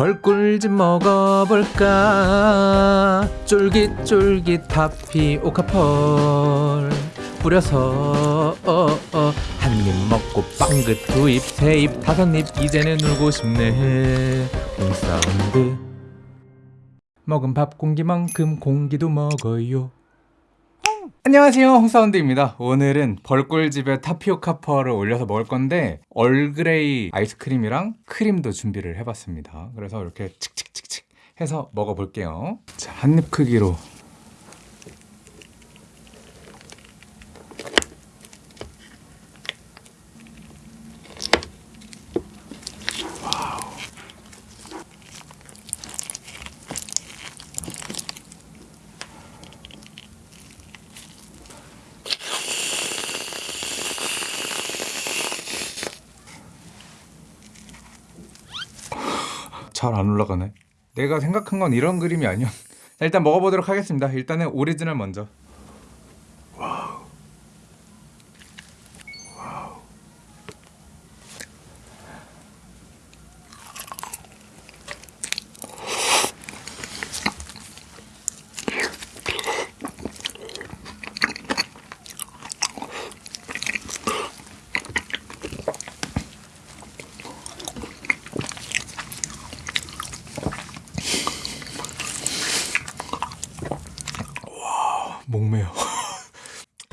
벌꿀 좀 먹어볼까? 쫄깃쫄깃 타피오카 pearl. 뿌려서 어, 어, 한입 먹고 빵긋 두입 세입 다섯 입 이제는 울고 싶네. 홍사운드 먹은 밥 공기만큼 공기도 먹어요 안녕하세요. 홍사운드입니다. 오늘은 벌꿀집에 타피오카 pearl을 올려서 먹을 건데 Earl Grey 아이스크림이랑 크림도 준비를 해봤습니다. 그래서 이렇게 칙칙칙칙 해서 먹어볼게요. 자, 한 입 크기로 잘 안 올라가네. 내가 생각한 건 이런 그림이 아니야 자, 일단 먹어보도록 하겠습니다. 일단은 오리지널 먼저 목매요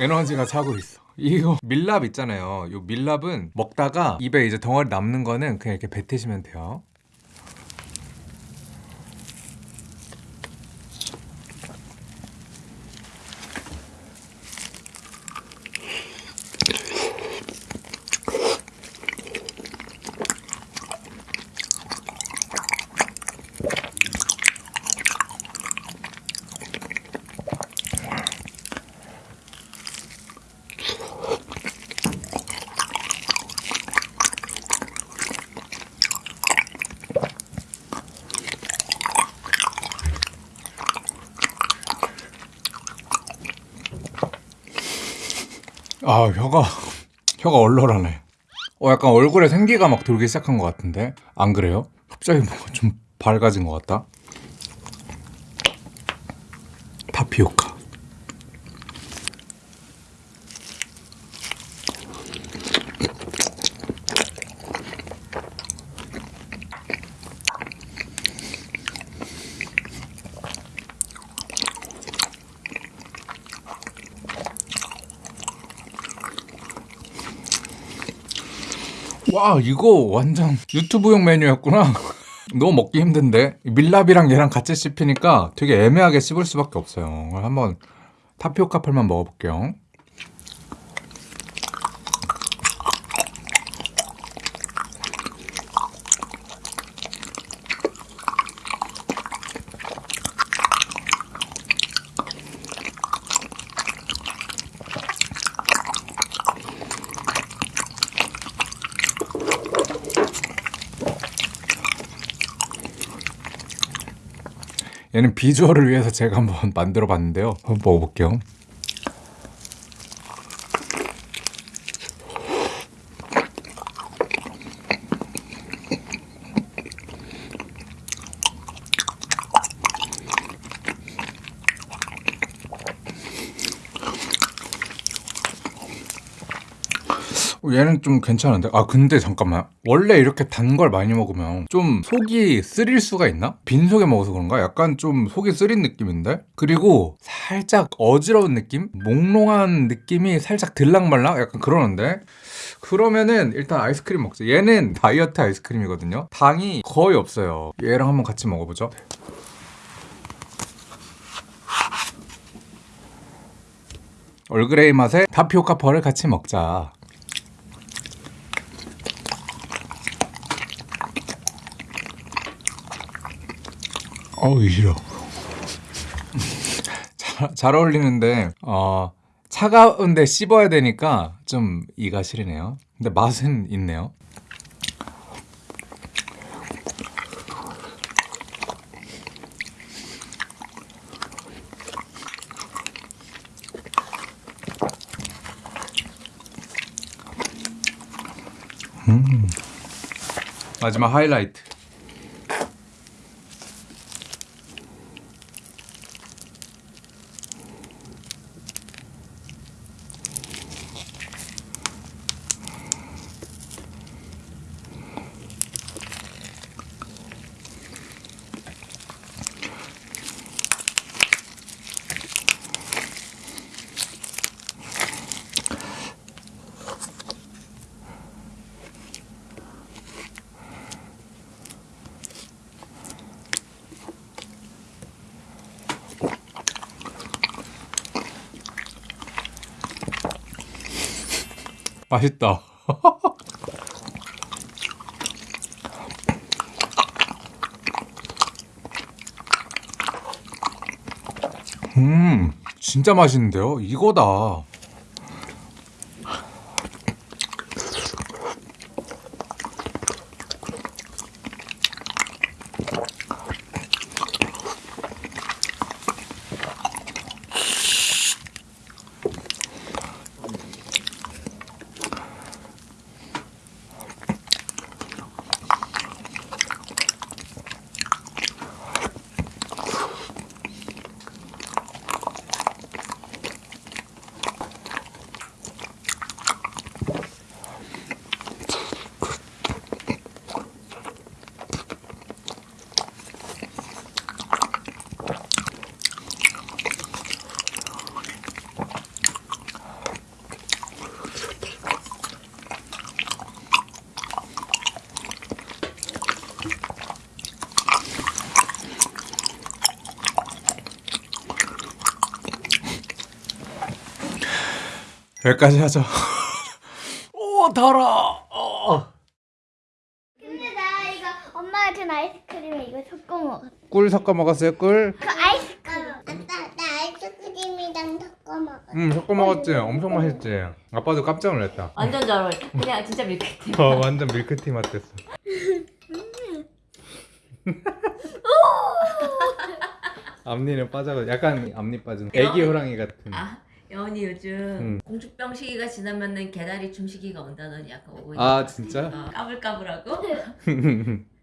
에너지가 차고 있어. 이거 밀랍 있잖아요. 이 밀랍은 먹다가 입에 이제 덩어리 남는 거는 그냥 이렇게 뱉으시면 돼요 아 혀가 혀가 얼얼하네. 어 약간 얼굴에 생기가 막 돌기 시작한 것 같은데? 안 그래요? 갑자기 뭔가 좀 밝아진 것 같다. 타피오카 와 이거 완전 유튜브용 메뉴였구나. 너무 먹기 힘든데? 밀랍이랑 얘랑 같이 씹히니까 되게 애매하게 씹을 수밖에 없어요. 한번 타피오카 펄만 먹어볼게요 얘는 비주얼을 위해서 제가 한번 만들어 봤는데요. 한번 먹어볼게요 얘는 좀 괜찮은데? 아 근데 잠깐만 원래 이렇게 단 걸 많이 먹으면 좀 속이 쓰릴 수가 있나? 빈속에 먹어서 그런가? 약간 좀 속이 쓰린 느낌인데? 그리고 살짝 어지러운 느낌? 몽롱한 느낌이 살짝 들락말락? 약간 그러는데? 그러면은 일단 아이스크림 먹자 얘는 다이어트 아이스크림이거든요 당이 거의 없어요 얘랑 한번 같이 먹어보죠 얼그레이 맛에 타피오카 펄을 같이 먹자 어우 싫어. 잘, 잘 어울리는데 어, 차가운데 씹어야 되니까 좀 이가 시리네요. 근데 맛은 있네요. 음. 마지막 하이라이트 맛있다. 음, 진짜 맛있는데요? 이거다. 여기까지 하자. 오, 달아. 어. 근데 나 이거 엄마가 준 아이스크림에 이거 섞어 먹었어. 꿀 섞어 먹었어요, 꿀? 그 아이스크림. 아빠 나 아이스크림이랑 섞어 먹어. 응, 섞어 먹었지. 엄청 맛있지. 아빠도 깜짝 놀랐다. 완전 잘 어울려. 그냥 진짜 밀크티. 어, 완전 밀크티 맛 됐어. 앞니는 빠져가 약간 앞니 빠진 애기 호랑이 같은. 아, 여운이 요즘 음. 공주병 시기가 지나면은 개다리 춤 시기가 온다더니 약간 오고 아, 있는 것 진짜? 어, 까불까불하고